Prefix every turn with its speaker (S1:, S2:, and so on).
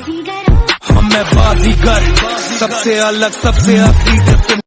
S1: हम मैं बाजीगर। सबसे अलग सबसे असली